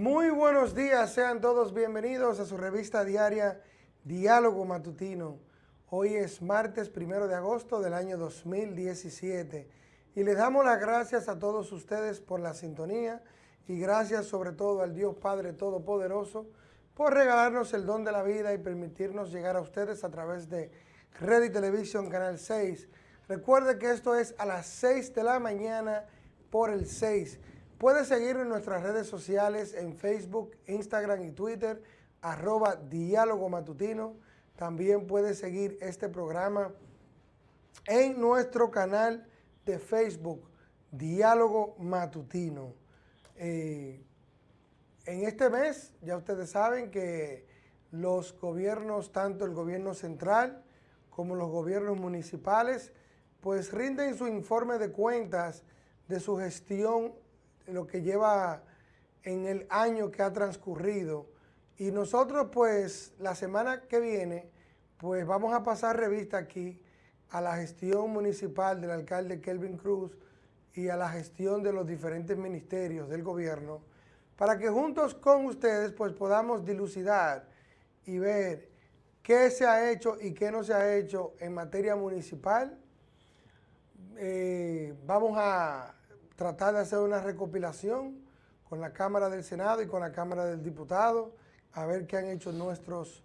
Muy buenos días, sean todos bienvenidos a su revista diaria Diálogo Matutino. Hoy es martes primero de agosto del año 2017 y les damos las gracias a todos ustedes por la sintonía y gracias sobre todo al Dios Padre Todopoderoso por regalarnos el don de la vida y permitirnos llegar a ustedes a través de Red y Televisión Canal 6. Recuerde que esto es a las 6 de la mañana por el 6 Puede seguir en nuestras redes sociales en Facebook, Instagram y Twitter, arroba Diálogo Matutino. También puede seguir este programa en nuestro canal de Facebook, Diálogo Matutino. Eh, en este mes, ya ustedes saben que los gobiernos, tanto el gobierno central como los gobiernos municipales, pues rinden su informe de cuentas de su gestión lo que lleva en el año que ha transcurrido. Y nosotros pues la semana que viene pues vamos a pasar revista aquí a la gestión municipal del alcalde Kelvin Cruz y a la gestión de los diferentes ministerios del gobierno para que juntos con ustedes pues podamos dilucidar y ver qué se ha hecho y qué no se ha hecho en materia municipal. Eh, vamos a tratar de hacer una recopilación con la Cámara del Senado y con la Cámara del Diputado, a ver qué han hecho nuestros,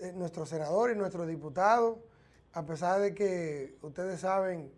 eh, nuestros senadores y nuestros diputados, a pesar de que ustedes saben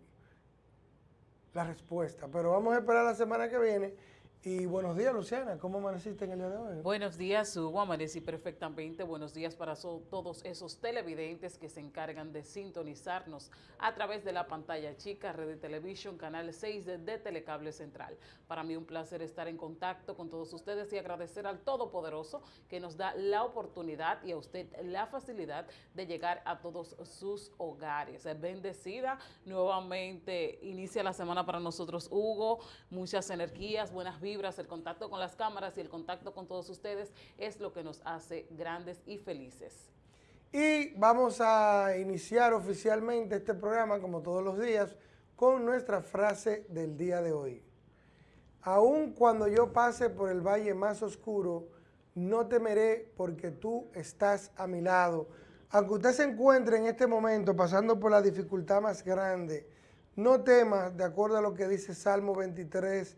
la respuesta. Pero vamos a esperar la semana que viene y buenos días, Luciana. ¿Cómo amaneciste en el día de hoy? Buenos días, Hugo. Amanecí perfectamente. Buenos días para todos esos televidentes que se encargan de sintonizarnos a través de la pantalla chica, Red de Televisión, Canal 6 de, Telecable Central. Para mí un placer estar en contacto con todos ustedes y agradecer al Todopoderoso que nos da la oportunidad y a usted la facilidad de llegar a todos sus hogares. Bendecida. Nuevamente inicia la semana para nosotros, Hugo. Muchas energías, buenas vidas el contacto con las cámaras y el contacto con todos ustedes es lo que nos hace grandes y felices. Y vamos a iniciar oficialmente este programa, como todos los días, con nuestra frase del día de hoy. Aun cuando yo pase por el valle más oscuro, no temeré porque tú estás a mi lado. Aunque usted se encuentre en este momento pasando por la dificultad más grande, no temas, de acuerdo a lo que dice Salmo 23,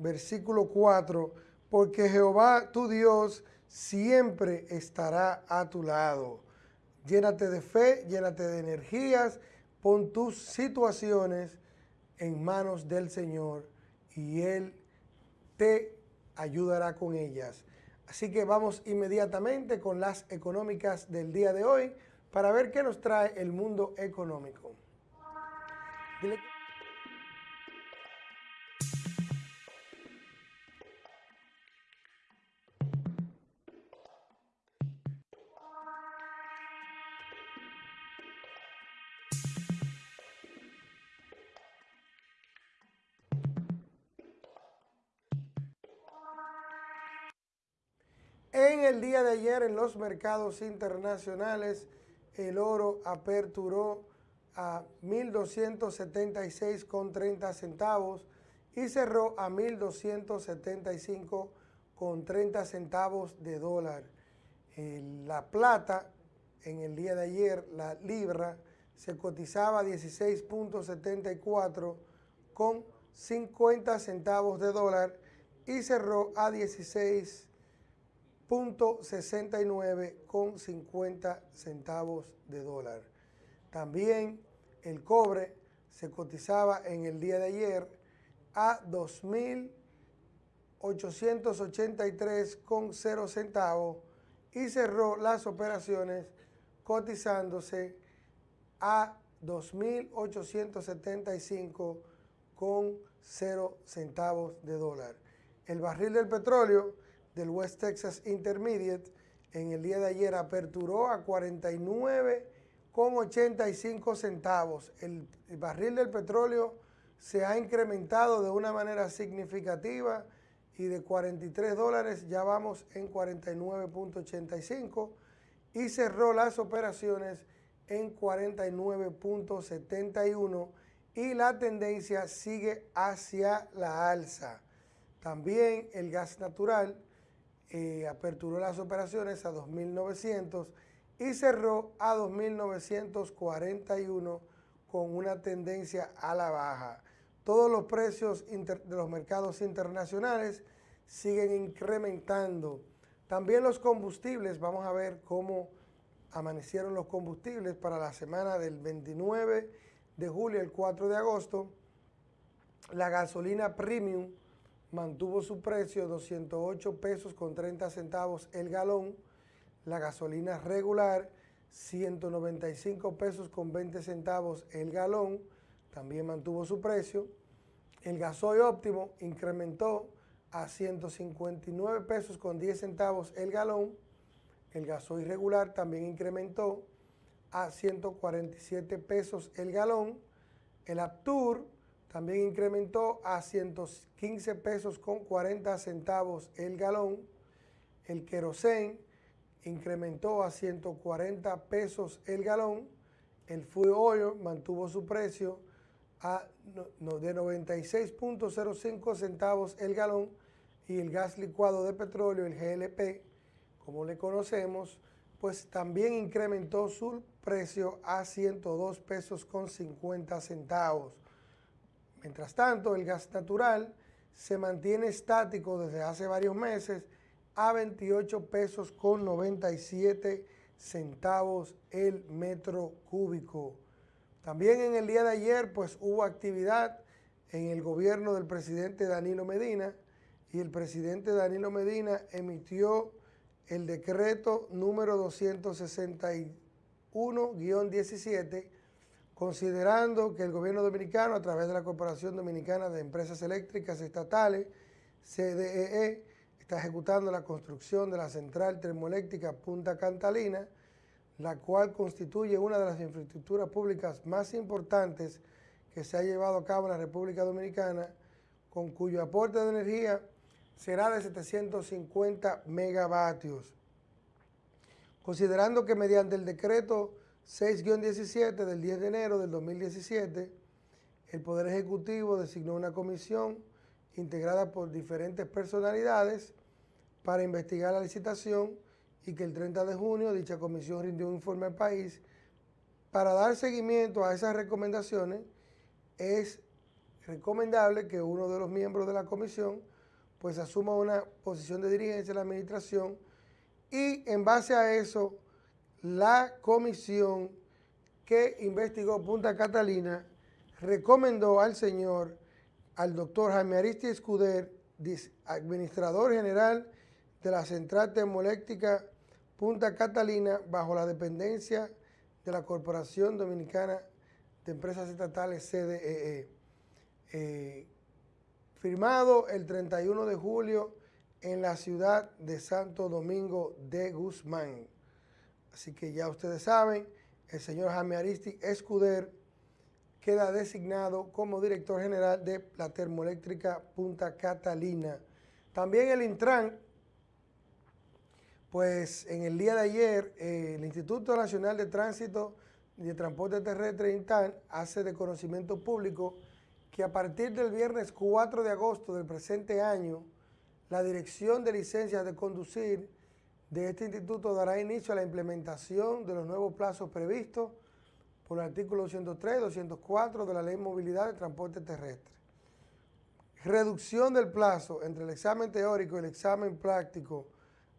versículo 4, porque Jehová tu Dios siempre estará a tu lado. Llénate de fe, llénate de energías, pon tus situaciones en manos del Señor y Él te ayudará con ellas. Así que vamos inmediatamente con las económicas del día de hoy para ver qué nos trae el mundo económico. Día de ayer en los mercados internacionales el oro aperturó a 1.276,30 centavos y cerró a 1.275,30 centavos de dólar. La plata en el día de ayer, la libra, se cotizaba a 16.74 con 50 centavos de dólar y cerró a 16 69 con 50 centavos de dólar. También el cobre se cotizaba en el día de ayer a 2.883 con 0 centavos y cerró las operaciones cotizándose a 2.875 con 0 centavos de dólar. El barril del petróleo del West Texas Intermediate en el día de ayer aperturó a 49,85 centavos. El, el barril del petróleo se ha incrementado de una manera significativa y de 43 dólares ya vamos en 49.85 y cerró las operaciones en 49.71 y la tendencia sigue hacia la alza. También el gas natural eh, aperturó las operaciones a 2.900 y cerró a 2.941 con una tendencia a la baja. Todos los precios de los mercados internacionales siguen incrementando. También los combustibles, vamos a ver cómo amanecieron los combustibles para la semana del 29 de julio al 4 de agosto. La gasolina premium mantuvo su precio 208 pesos con 30 centavos el galón. La gasolina regular 195 pesos con 20 centavos el galón, también mantuvo su precio. El gasoil óptimo incrementó a 159 pesos con 10 centavos el galón. El gasoil regular también incrementó a 147 pesos el galón. El Aptur también incrementó a 115 pesos con 40 centavos el galón. El querosén incrementó a 140 pesos el galón. El fuel oil mantuvo su precio a, de 96.05 centavos el galón y el gas licuado de petróleo, el GLP, como le conocemos, pues también incrementó su precio a 102 pesos con 50 centavos. Mientras tanto, el gas natural se mantiene estático desde hace varios meses a 28 pesos con 97 centavos el metro cúbico. También en el día de ayer pues hubo actividad en el gobierno del presidente Danilo Medina y el presidente Danilo Medina emitió el decreto número 261-17 considerando que el gobierno dominicano a través de la Corporación Dominicana de Empresas Eléctricas Estatales, CDEE, está ejecutando la construcción de la central termoeléctrica Punta Catalina, la cual constituye una de las infraestructuras públicas más importantes que se ha llevado a cabo en la República Dominicana, con cuyo aporte de energía será de 750 megavatios. Considerando que mediante el decreto 6-17 del 10 de enero del 2017, el Poder Ejecutivo designó una comisión integrada por diferentes personalidades para investigar la licitación y que el 30 de junio dicha comisión rindió un informe al país. Para dar seguimiento a esas recomendaciones, es recomendable que uno de los miembros de la comisión pues asuma una posición de dirigencia en la administración y en base a eso la comisión que investigó Punta Catalina recomendó al señor, al doctor Jaime Aristi Escuder, administrador general de la Central Termoeléctrica Punta Catalina bajo la dependencia de la Corporación Dominicana de Empresas Estatales CDEE. E. Eh, firmado el 31 de julio en la ciudad de Santo Domingo de Guzmán. Así que ya ustedes saben, el señor Jaime Aristi Escuder queda designado como director general de la termoeléctrica Punta Catalina. También el Intran pues en el día de ayer, eh, el Instituto Nacional de Tránsito y de Transporte Terrestre, INTAN, hace de conocimiento público que a partir del viernes 4 de agosto del presente año, la Dirección de Licencias de Conducir de este instituto dará inicio a la implementación de los nuevos plazos previstos por el artículo 203 204 de la Ley de Movilidad de Transporte Terrestre. Reducción del plazo entre el examen teórico y el examen práctico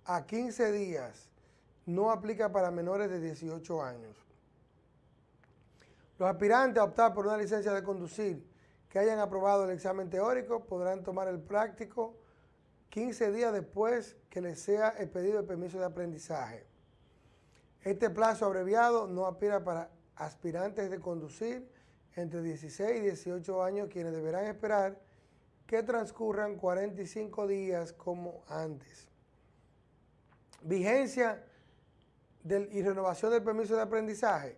a 15 días no aplica para menores de 18 años. Los aspirantes a optar por una licencia de conducir que hayan aprobado el examen teórico podrán tomar el práctico 15 días después que les sea el permiso de aprendizaje. Este plazo abreviado no aspira para aspirantes de conducir entre 16 y 18 años quienes deberán esperar que transcurran 45 días como antes. Vigencia y renovación del permiso de aprendizaje.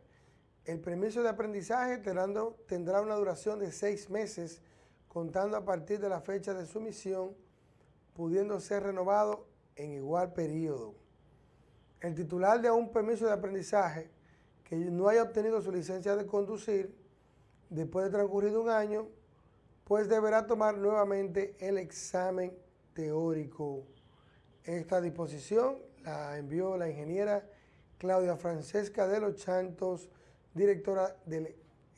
El permiso de aprendizaje tendrá una duración de seis meses, contando a partir de la fecha de su emisión, pudiendo ser renovado en igual periodo. El titular de un permiso de aprendizaje que no haya obtenido su licencia de conducir después de transcurrido un año, pues deberá tomar nuevamente el examen teórico. Esta disposición la envió la ingeniera Claudia Francesca de los Chantos, directora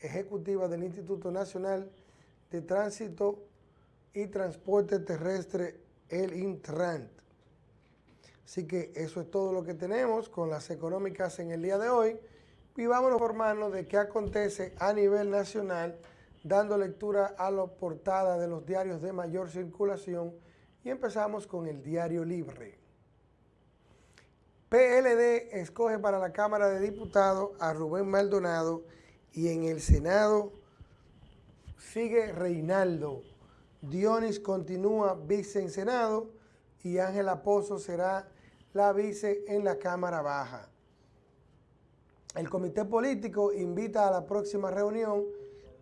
ejecutiva del Instituto Nacional de Tránsito y Transporte Terrestre, el Intrant. Así que eso es todo lo que tenemos con las económicas en el día de hoy y vamos a informarnos de qué acontece a nivel nacional dando lectura a la portada de los diarios de mayor circulación y empezamos con el Diario Libre. PLD escoge para la Cámara de Diputados a Rubén Maldonado y en el Senado sigue Reinaldo. Dionis continúa vice en Senado y Ángela Pozo será la vice en la Cámara Baja. El comité político invita a la próxima reunión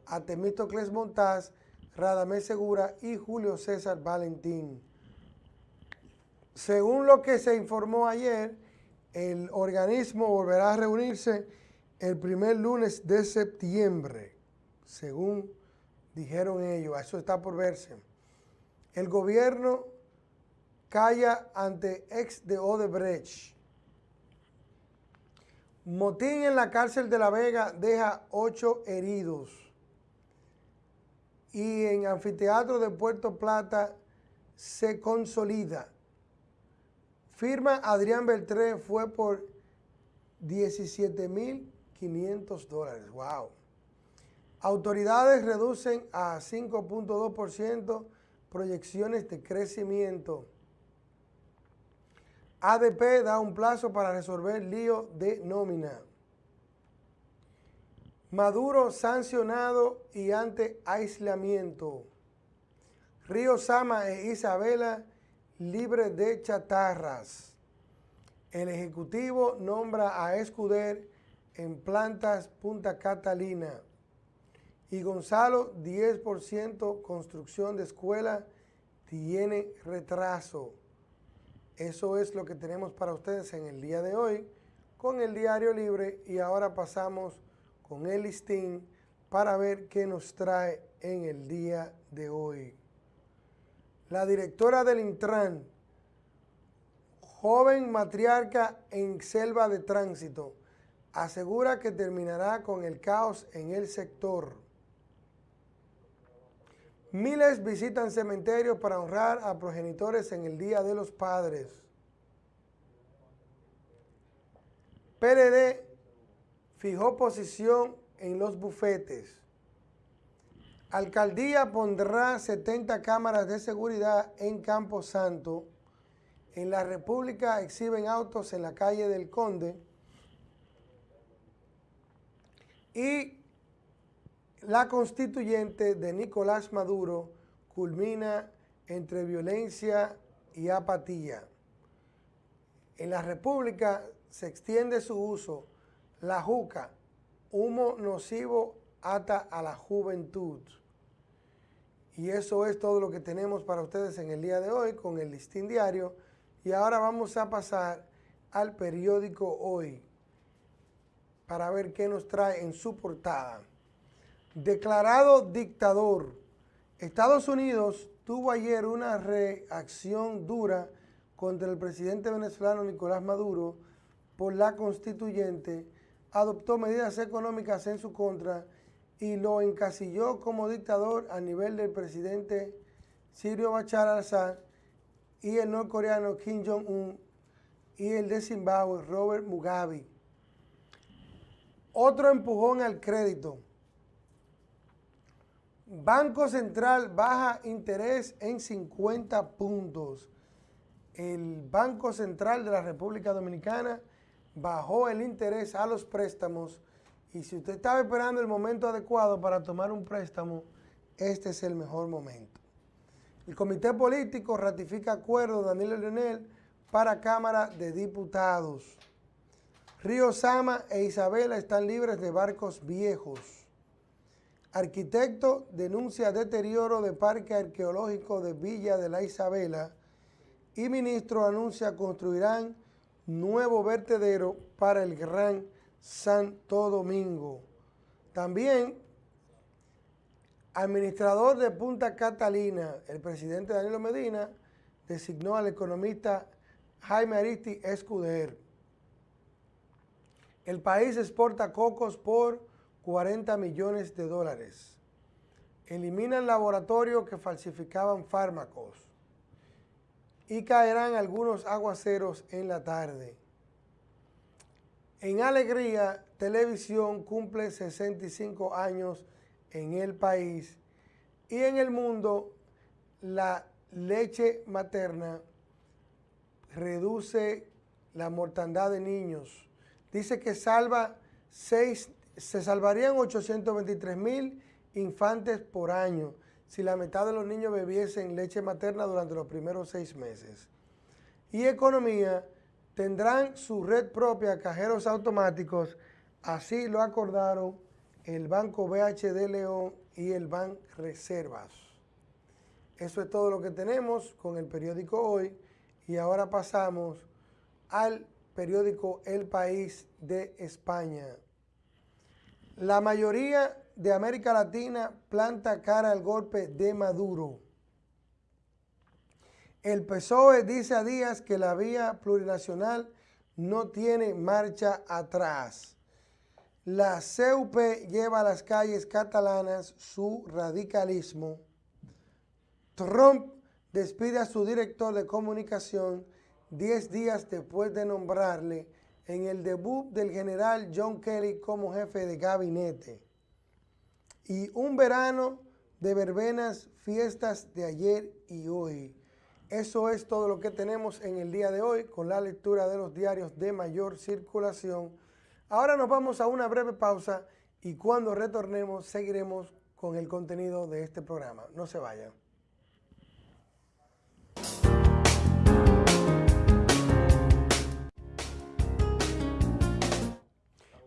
a Temístocles Montaz, Radamés Segura y Julio César Valentín. Según lo que se informó ayer, el organismo volverá a reunirse el primer lunes de septiembre, según dijeron ellos. Eso está por verse. El gobierno calla ante ex de Odebrecht. Motín en la cárcel de La Vega deja ocho heridos. Y en anfiteatro de Puerto Plata se consolida. Firma Adrián Beltré fue por 17.500 dólares. ¡Wow! Autoridades reducen a 5.2% proyecciones de crecimiento. ADP da un plazo para resolver lío de nómina. Maduro sancionado y ante aislamiento. Río Sama e Isabela libre de chatarras. El Ejecutivo nombra a Escuder en plantas Punta Catalina. Y Gonzalo, 10% construcción de escuela, tiene retraso. Eso es lo que tenemos para ustedes en el día de hoy con el Diario Libre y ahora pasamos con el listín para ver qué nos trae en el día de hoy. La directora del Intran, joven matriarca en selva de tránsito, asegura que terminará con el caos en el sector. Miles visitan cementerios para honrar a progenitores en el Día de los Padres. PLD fijó posición en los bufetes. Alcaldía pondrá 70 cámaras de seguridad en Campo Santo. En la República exhiben autos en la calle del Conde. Y la constituyente de Nicolás Maduro culmina entre violencia y apatía. En la República se extiende su uso, la juca, humo nocivo ata a la juventud. Y eso es todo lo que tenemos para ustedes en el día de hoy con el listín diario. Y ahora vamos a pasar al periódico Hoy para ver qué nos trae en su portada. Declarado dictador. Estados Unidos tuvo ayer una reacción dura contra el presidente venezolano Nicolás Maduro por la constituyente, adoptó medidas económicas en su contra y lo encasilló como dictador a nivel del presidente Sirio Bachar al-Assad y el norcoreano Kim Jong-un y el de Zimbabue Robert Mugabe. Otro empujón al crédito. Banco Central baja interés en 50 puntos. El Banco Central de la República Dominicana bajó el interés a los préstamos y si usted estaba esperando el momento adecuado para tomar un préstamo, este es el mejor momento. El Comité Político ratifica acuerdo de Danilo Leonel para Cámara de Diputados. Río Sama e Isabela están libres de barcos viejos. Arquitecto denuncia deterioro de Parque Arqueológico de Villa de la Isabela y ministro anuncia construirán nuevo vertedero para el Gran Santo Domingo. También, administrador de Punta Catalina, el presidente Danilo Medina designó al economista Jaime Aristi Escuder. El país exporta cocos por 40 millones de dólares. Eliminan laboratorios que falsificaban fármacos. Y caerán algunos aguaceros en la tarde. En alegría, televisión cumple 65 años en el país y en el mundo la leche materna reduce la mortandad de niños. Dice que salva seis, se salvarían 823 mil infantes por año si la mitad de los niños bebiesen leche materna durante los primeros seis meses. Y economía, tendrán su red propia, cajeros automáticos, así lo acordaron el Banco BHD León y el Banco Reservas. Eso es todo lo que tenemos con el periódico Hoy y ahora pasamos al periódico El País de España. La mayoría de América Latina planta cara al golpe de Maduro. El PSOE dice a Díaz que la vía plurinacional no tiene marcha atrás. La CUP lleva a las calles catalanas su radicalismo. Trump despide a su director de comunicación 10 días después de nombrarle en el debut del general John Kelly como jefe de gabinete. Y un verano de verbenas, fiestas de ayer y hoy. Eso es todo lo que tenemos en el día de hoy con la lectura de los diarios de mayor circulación. Ahora nos vamos a una breve pausa y cuando retornemos seguiremos con el contenido de este programa. No se vayan.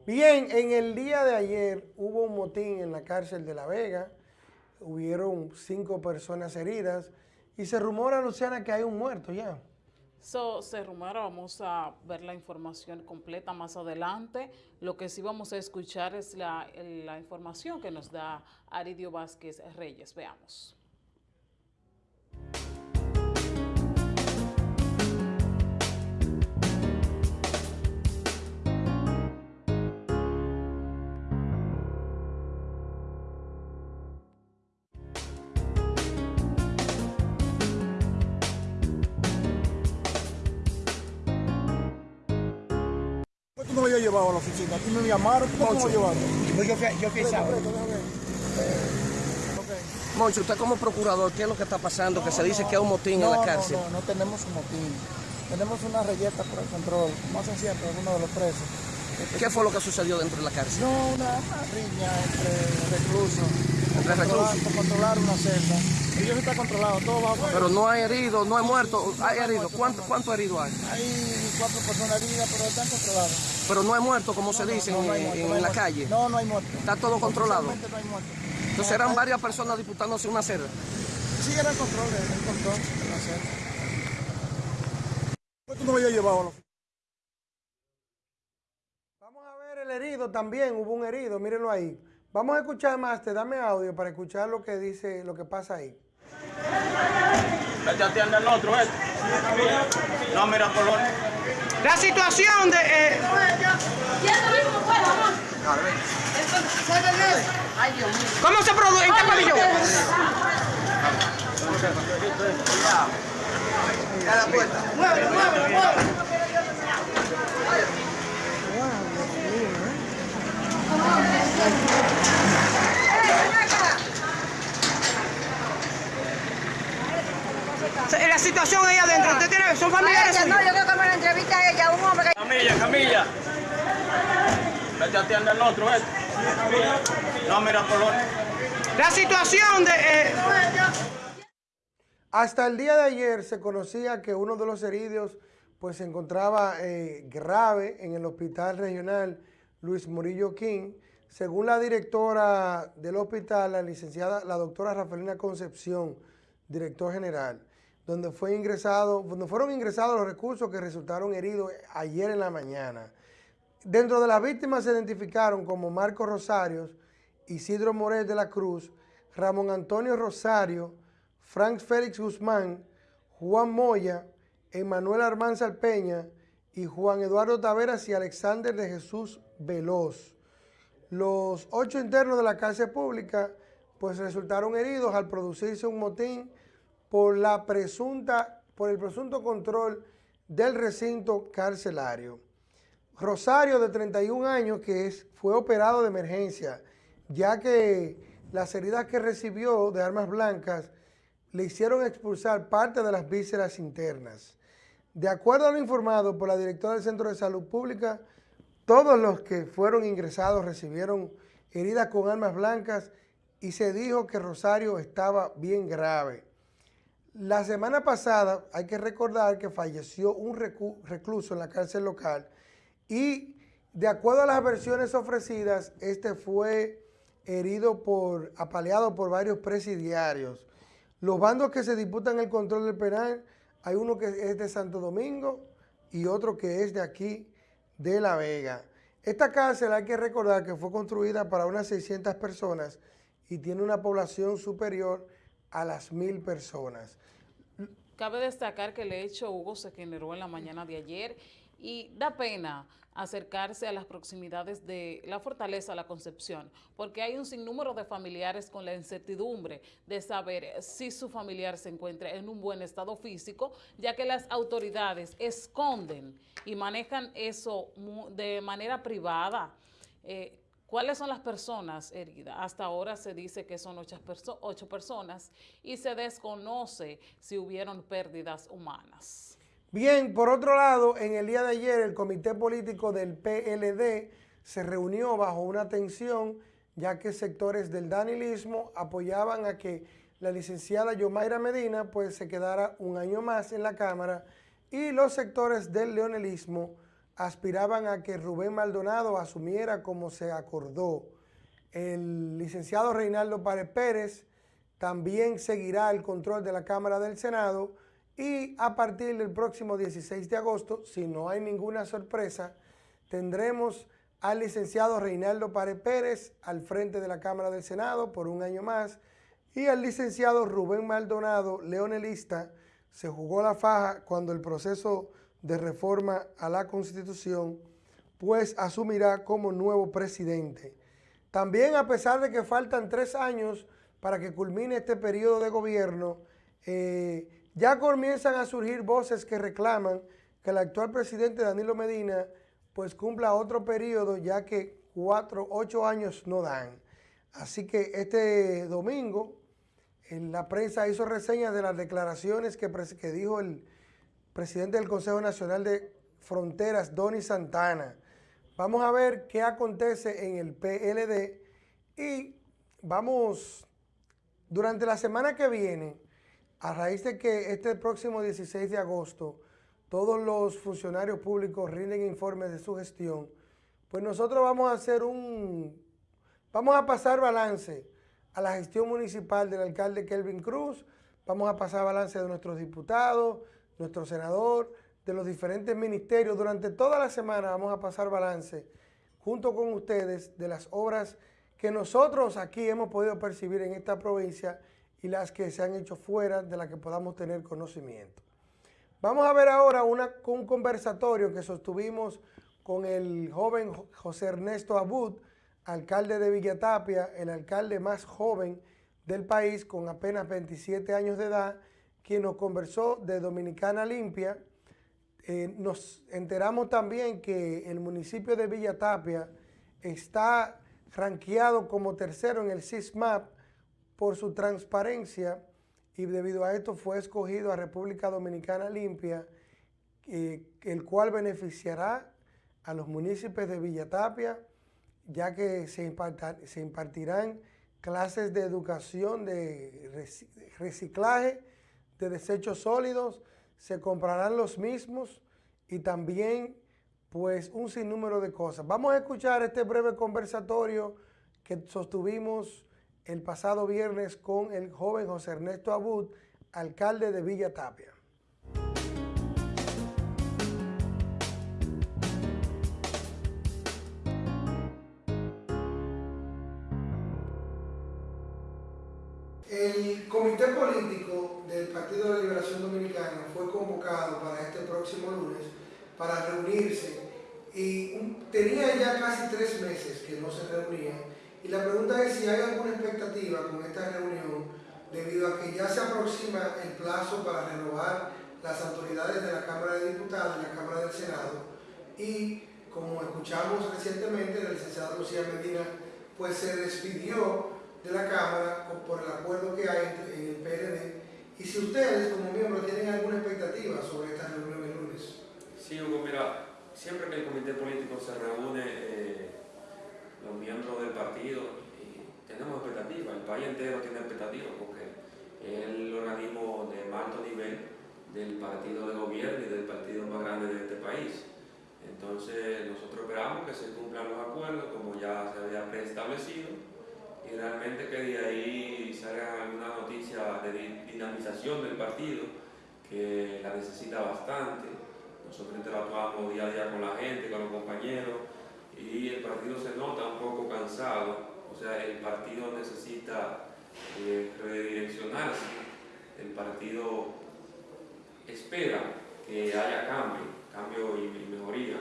Bien, en el día de ayer hubo un motín en la cárcel de La Vega, hubieron cinco personas heridas y se rumora, Luciana, que hay un muerto ya. So, se rumora, vamos a ver la información completa más adelante. Lo que sí vamos a escuchar es la, la información que nos da Aridio Vázquez Reyes. Veamos. No me había llevado a la oficina. Aquí me llamaron, ¿cómo me llevaron? Yo, yo fui, yo fui sábado. Moncho, usted como procurador, ¿qué es lo que está pasando? Que se dice que hay un motín no, en la cárcel. No, no, no tenemos un motín. Tenemos una reyeta por el control, como hacen siempre algunos de los presos. ¿Qué fue lo que sucedió dentro de la cárcel? No, una, una riña entre reclusos. ¿Entre reclusos? Por controlar una celda. Ellos está controlado, todo va Pero no hay heridos, no hay muertos, hay heridos. ¿Cuántos cuánto heridos hay? Hay cuatro personas heridas, pero están controladas. Pero no hay muertos, como se dice No, no hay en, muerto, en no hay la muerto. calle. No, no hay muerto. Está todo controlado. No hay muerto. Entonces eran varias personas disputándose una celda. Sí, era el control, el control de la celda. ¿Tú no me había llevado? Vamos a ver el herido también, hubo un herido, mírenlo ahí. Vamos a escuchar más, te dame audio para escuchar lo que dice, lo que pasa ahí. A atiende al otro, vete. No, mira, Colón. La situación de... eh, ¿Cómo se produce? ¿En qué pabellón? La situación ahí adentro, ¿usted tiene, son familiares Ella, no, yo creo que me la entrevista a ella, un hombre que... Camilla, Camilla. Vete a atiende al otro, vete. No, mira, Colón. La situación de... eh, Hasta el día de ayer se conocía que uno de los heridos pues se encontraba eh, grave en el hospital regional Luis Murillo King. Según la directora del hospital, la licenciada, la doctora Rafaelina Concepción, director general, donde, fue ingresado, fueron ingresados los recursos que resultaron heridos ayer en la mañana. Dentro de las víctimas se identificaron como Marco Rosarios, Isidro Morel de la Cruz, Ramón Antonio Rosario, Frank Félix Guzmán, Juan Moya, Emanuel Armanza Peña y Juan Eduardo Taveras y Alexander de Jesús Veloz. Los ocho internos de la cárcel pública pues resultaron heridos al producirse un motín por, la presunta, por el presunto control del recinto carcelario. Rosario, de 31 años, que fue operado de emergencia, ya que las heridas que recibió de armas blancas le hicieron expulsar parte de las vísceras internas. De acuerdo a lo informado por la directora del Centro de Salud Pública, todos los que fueron ingresados recibieron heridas con armas blancas y se dijo que Rosario estaba bien grave. La semana pasada hay que recordar que falleció un recluso en la cárcel local y de acuerdo a las versiones ofrecidas, este fue herido por, apaleado por varios presidiarios. Los bandos que se disputan el control del penal, hay uno que es de Santo Domingo y otro que es de aquí, de La Vega. Esta cárcel hay que recordar que fue construida para unas 600 personas y tiene una población superior a las mil personas. Cabe destacar que el hecho, Hugo, se generó en la mañana de ayer y da pena acercarse a las proximidades de la Fortaleza La Concepción, porque hay un sinnúmero de familiares con la incertidumbre de saber si su familiar se encuentra en un buen estado físico, ya que las autoridades esconden y manejan eso de manera privada. Eh, ¿Cuáles son las personas heridas? Hasta ahora se dice que son ocho, personas y se desconoce si hubieron pérdidas humanas. Bien, por otro lado, en el día de ayer el comité político del PLD se reunió bajo una tensión ya que sectores del danilismo apoyaban a que la licenciada Yomaira Medina pues se quedara un año más en la Cámara y los sectores del leonelismo aspiraban a que Rubén Maldonado asumiera como se acordó. El licenciado Reinaldo Párez Pérez también seguirá el control de la Cámara del Senado y a partir del próximo 16 de agosto, si no hay ninguna sorpresa, tendremos al licenciado Reinaldo Párez Pérez al frente de la Cámara del Senado por un año más y al licenciado Rubén Maldonado, leonelista, se jugó la faja cuando el proceso de reforma a la Constitución, pues asumirá como nuevo presidente. También a pesar de que faltan tres años para que culmine este periodo de gobierno, eh, ya comienzan a surgir voces que reclaman que el actual presidente Danilo Medina pues cumpla otro periodo ya que cuatro, ocho años no dan. Así que este domingo en la prensa hizo reseñas de las declaraciones que, que dijo el presidente del Consejo Nacional de Fronteras, Donny Santana. Vamos a ver qué acontece en el PLD y vamos, durante la semana que viene, a raíz de que este próximo 16 de agosto todos los funcionarios públicos rinden informes de su gestión, pues nosotros vamos a hacer un, vamos a pasar balance a la gestión municipal del alcalde Kelvin Cruz, vamos a pasar balance de nuestros diputados, nuestro senador, de los diferentes ministerios. Durante toda la semana vamos a pasar balance junto con ustedes de las obras que nosotros aquí hemos podido percibir en esta provincia y las que se han hecho fuera de las que podamos tener conocimiento. Vamos a ver ahora una, un conversatorio que sostuvimos con el joven José Ernesto Abud, alcalde de Villatapia, el alcalde más joven del país con apenas 27 años de edad, quien nos conversó de Dominicana Limpia. Eh, nos enteramos también que el municipio de Villa Tapia está ranqueado como tercero en el SISMAP por su transparencia y debido a esto fue escogido a República Dominicana Limpia, eh, el cual beneficiará a los municipios de Villa Tapia, ya que se, se impartirán clases de educación de reciclaje de desechos sólidos, se comprarán los mismos y también pues un sinnúmero de cosas. Vamos a escuchar este breve conversatorio que sostuvimos el pasado viernes con el joven José Ernesto Abud, alcalde de Villa Tapia. El comité político del Partido de la Liberación Dominicana fue convocado para este próximo lunes para reunirse y tenía ya casi tres meses que no se reunía y la pregunta es si hay alguna expectativa con esta reunión debido a que ya se aproxima el plazo para renovar las autoridades de la Cámara de Diputados y la Cámara del Senado y como escuchamos recientemente el licenciado Lucía Medina pues se despidió de la Cámara por el acuerdo que hay en el PLD y si ustedes como miembros tienen alguna expectativa sobre esta reunión el lunes. Sí, Hugo, mira, siempre que el comité político se reúne, eh, los miembros del partido, tenemos expectativas, el país entero tiene expectativas porque es el organismo de más alto nivel del partido de gobierno y del partido más grande de este país. Entonces, nosotros esperamos que se cumplan los acuerdos como ya se había preestablecido y realmente que de ahí salga alguna noticia de di- dinamización del partido que la necesita bastante. Nosotros interactuamos día a día con la gente, con los compañeros y el partido se nota un poco cansado, o sea, el partido necesita eh, redireccionarse, el partido espera que haya cambio, cambio y mejoría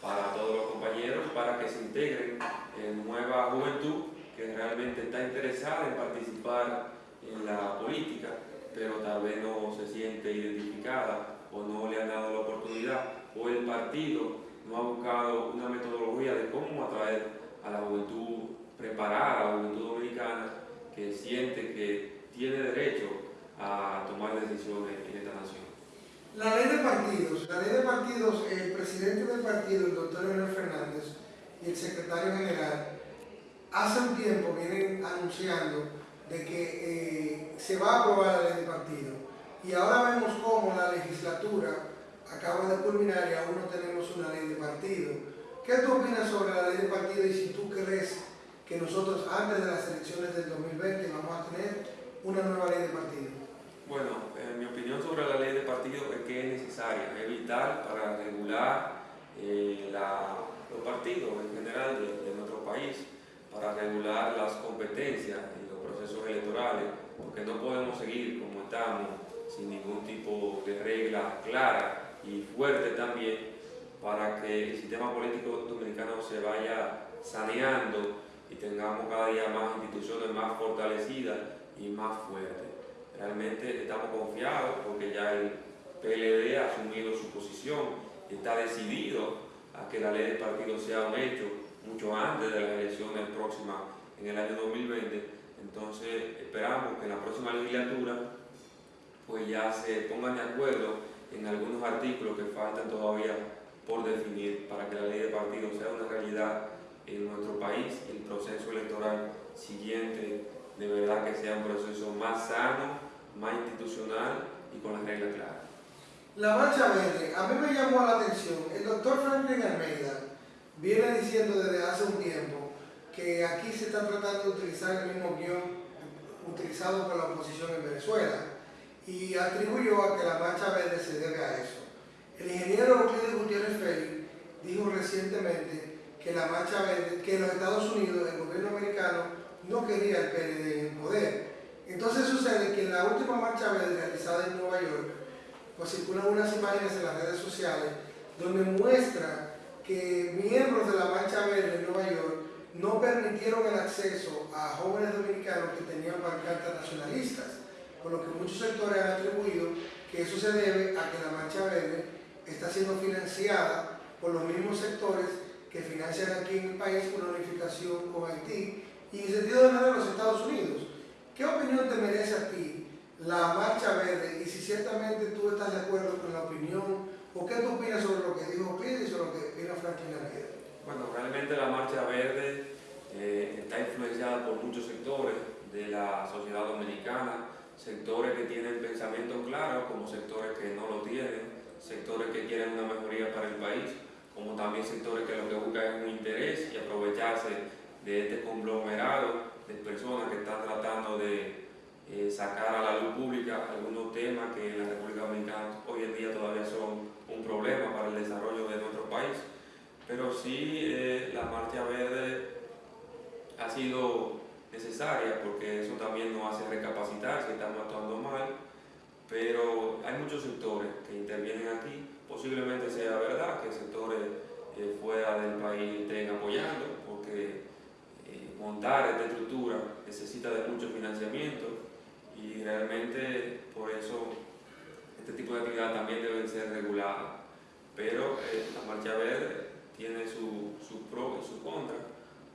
para todos los compañeros, para que se integren en nueva juventud que realmente está interesada en participar en la política, pero tal vez no se siente identificada o no le han dado la oportunidad, o el partido no ha buscado una metodología de cómo atraer a la juventud preparada, a la juventud dominicana, que siente que tiene derecho a tomar decisiones en esta nación. La ley de partidos, la ley de partidos, el presidente del partido, el doctor Leonel Fernández, y el secretario general, hace un tiempo vienen anunciando de que eh, se va a aprobar la ley de partido. Y ahora vemos cómo la legislatura acaba de culminar y aún no tenemos una ley de partido. ¿Qué tú opinas sobre la ley de partido y si tú crees que nosotros antes de las elecciones del 2020 vamos a tener una nueva ley de partido? Bueno, eh, mi opinión sobre la ley de partido es que es necesaria, es vital para regular eh, los partidos en general de nuestro país, para regular las competencias en los procesos electorales, porque no podemos seguir como estamos sin ningún tipo de regla clara y fuerte también para que el sistema político dominicano se vaya saneando y tengamos cada día más instituciones más fortalecidas y más fuertes. Realmente estamos confiados porque ya el PLD ha asumido su posición y está decidido a que la ley de partido sea un hecho mucho antes de las elecciones próximas en el año 2020. Entonces esperamos que en la próxima legislatura pues ya se pongan de acuerdo en algunos artículos que faltan todavía por definir para que la ley de partido sea una realidad en nuestro país y el proceso electoral siguiente de verdad que sea un proceso más sano, más institucional y con las reglas claras. La marcha verde, a mí me llamó la atención, el doctor Franklin Almeida viene diciendo desde hace un tiempo que aquí se está tratando de utilizar el mismo guion utilizado por la oposición en Venezuela y atribuyó a que la marcha verde se debe a eso. El ingeniero Euclides Gutiérrez Félix dijo recientemente que la marcha verde, que en los Estados Unidos el gobierno americano no quería el PLD en el poder. Entonces sucede que en la última marcha verde realizada en Nueva York, pues circulan unas imágenes en las redes sociales donde muestra que miembros de la Marcha Verde en Nueva York no permitieron el acceso a jóvenes dominicanos que tenían pancartas nacionalistas, por lo que muchos sectores han atribuido que eso se debe a que la Marcha Verde está siendo financiada por los mismos sectores que financian aquí en el país una unificación con Haití y en sentido de manera los Estados Unidos. ¿Qué opinión te merece a ti la Marcha Verde y si ciertamente tú estás de acuerdo con la opinión o qué tú opinas sobre lo que dijo Pide y sobre lo que opina Franklin Almeida? Bueno, realmente la Marcha Verde eh, está influenciada por muchos sectores de la sociedad dominicana, sectores que tienen pensamientos claros, como sectores que no lo tienen, sectores que quieren una mejoría para el país, como también sectores que lo que buscan es un interés y aprovecharse de este conglomerado de personas que están tratando de eh, sacar a la luz pública algunos temas que en la República Dominicana hoy en día todavía son problema para el desarrollo de nuestro país. Pero sí, eh, la Marcha Verde ha sido necesarias, porque eso también nos hace recapacitar si estamos actuando mal, pero hay muchos sectores que intervienen aquí, posiblemente sea verdad que sectores eh, fuera del país estén apoyando, porque eh, montar esta estructura necesita de mucho financiamiento y realmente por eso este tipo de actividades también deben ser reguladas. Pero eh, la marcha verde tiene su, su pro y su contra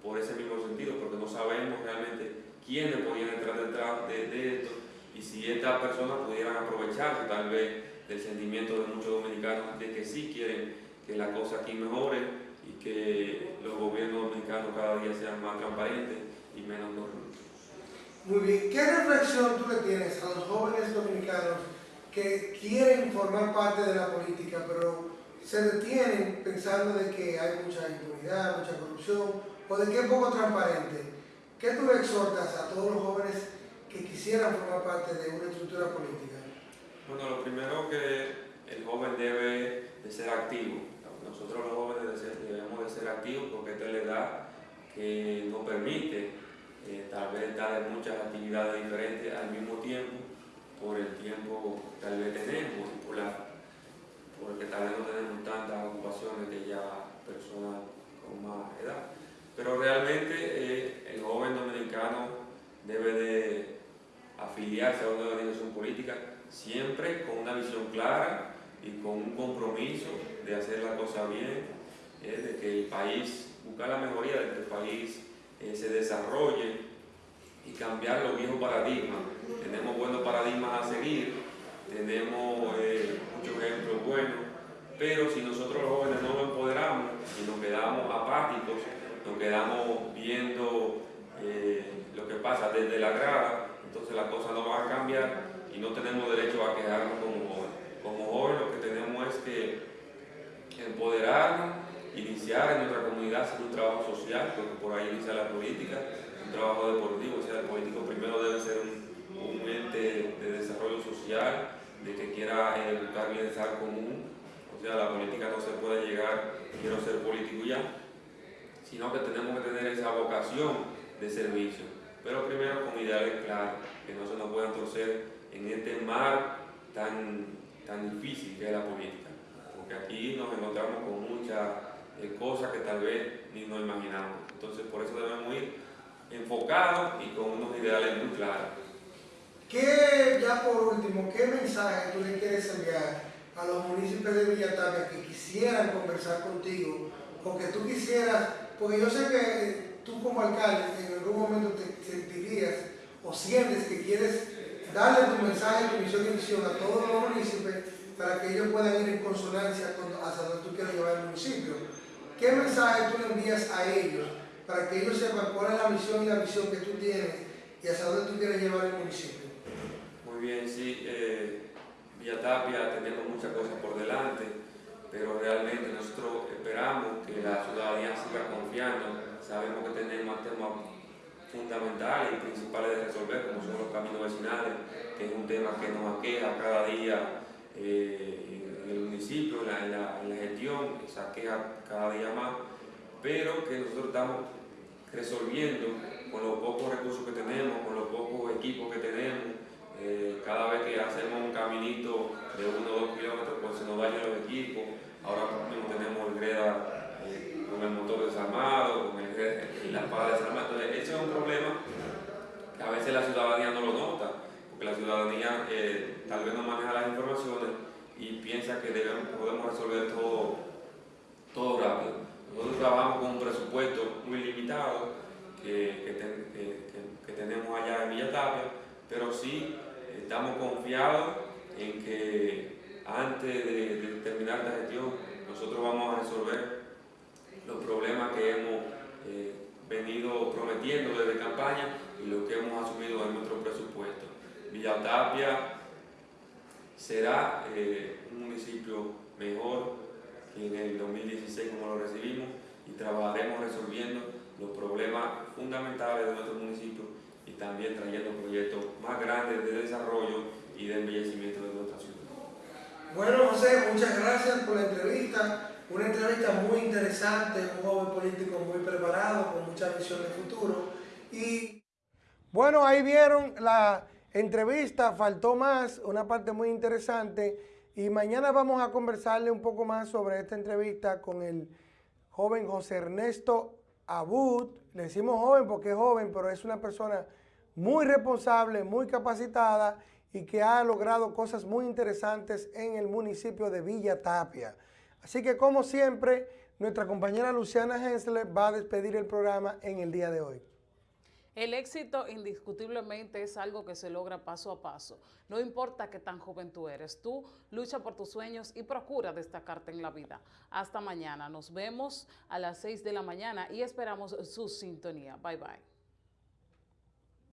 por ese mismo sentido, porque no sabemos realmente quiénes podían entrar detrás de, de esto y si estas personas pudieran aprovecharse tal vez del sentimiento de muchos dominicanos de que sí quieren que la cosa aquí mejore y que los gobiernos dominicanos cada día sean más transparentes y menos corruptos. Muy bien, ¿qué reflexión tú le tienes a los jóvenes dominicanos que quieren formar parte de la política, pero se detienen pensando de que hay mucha impunidad, mucha corrupción, o de que es poco transparente? ¿Qué tú le exhortas a todos los jóvenes que quisieran formar parte de una estructura política? Bueno, lo primero que el joven debe de ser activo. Nosotros los jóvenes debemos de ser activos porque esta es la edad que nos permite eh, tal vez dar muchas actividades diferentes al mismo tiempo por el tiempo que tal vez tenemos por la, porque tal vez no tenemos tantas ocupaciones que ya personas con más edad. Pero realmente eh, el joven dominicano debe de afiliarse a una organización política siempre con una visión clara y con un compromiso de hacer la cosa bien, eh, de que el país, buscar la mejoría de que el país eh, se desarrolle y cambiar los viejos paradigmas. Tenemos buenos paradigmas a seguir, tenemos eh, muchos ejemplos buenos, pero si nosotros los jóvenes no nos empoderamos y nos quedamos apáticos, nos quedamos viendo lo que pasa desde la grada, entonces las cosas no van a cambiar y no tenemos derecho a quedarnos como jóvenes. Como jóvenes lo que tenemos es que empoderarnos, iniciar en nuestra comunidad hacer un trabajo social, porque por ahí inicia la política, un trabajo deportivo, o sea, el político primero debe ser un, ente de desarrollo social, de que quiera buscar bienestar común, o sea, la política no se puede llegar, quiero ser político ya, sino que tenemos que tener esa vocación de servicio, pero primero con ideales claros, que no se nos puedan torcer en este mar tan, tan difícil que es la política, porque aquí nos encontramos con muchas eh, cosas que tal vez ni nos imaginamos. Entonces por eso debemos ir enfocados y con unos ideales muy claros. ¿Qué, ya por último, qué mensaje tú le quieres enviar a los municipios de Villatavia que quisieran conversar contigo o que tú quisieras, porque yo sé que tú como alcalde en algún momento te sentirías o sientes que quieres darle tu mensaje, tu misión y visión a todos los municipios para que ellos puedan ir en consonancia con, hacia donde tú quieres llevar el municipio. ¿Qué mensaje tú le envías a ellos para que ellos sepan cuál es la misión y la visión que tú tienes y hacia dónde tú quieres llevar el municipio? Bien, sí. Eh, Villatapia teniendo muchas cosas por delante, pero realmente nosotros esperamos que la ciudadanía siga confiando. Sabemos que tenemos temas fundamentales y principales de resolver, como son los caminos vecinales, que es un tema que nos aqueja cada día eh, en el municipio, en la, gestión, que se aqueja cada día más, pero que nosotros estamos resolviendo con los pocos recursos que tenemos, con los pocos equipos que tenemos. Eh, cada vez que hacemos un caminito de uno o dos kilómetros, pues se nos dañan los equipos. Ahora mismo tenemos greda eh, con el motor desarmado, con el, la pala desarmada. Entonces, ese es un problema que a veces la ciudadanía no lo nota, porque la ciudadanía eh, tal vez no maneja las informaciones y piensa que podemos resolver todo, todo rápido. Nosotros trabajamos con un presupuesto muy limitado que, que, tenemos allá en Villa Tapia, pero sí estamos confiados en que antes de, terminar esta gestión nosotros vamos a resolver los problemas que hemos eh, venido prometiendo desde campaña y lo que hemos asumido en nuestro presupuesto. Villa Tapia será eh, un municipio mejor que en el 2016 como lo recibimos y trabajaremos resolviendo los problemas fundamentales de nuestro municipio y también trayendo proyectos más grandes de desarrollo y de embellecimiento de nuestra ciudad. Bueno, José, muchas gracias por la entrevista. Una entrevista muy interesante, un joven político muy preparado, con mucha visión de futuro. Y Bueno, ahí vieron la entrevista, faltó más, una parte muy interesante. Y mañana vamos a conversarle un poco más sobre esta entrevista con el joven José Ernesto Abud. Le decimos joven porque es joven, pero es una persona muy responsable, muy capacitada y que ha logrado cosas muy interesantes en el municipio de Villa Tapia. Así que como siempre, nuestra compañera Luciana Hensler va a despedir el programa en el día de hoy. El éxito indiscutiblemente es algo que se logra paso a paso. No importa qué tan joven tú eres, tú lucha por tus sueños y procura destacarte en la vida. Hasta mañana, nos vemos a las 6 de la mañana y esperamos su sintonía. Bye bye.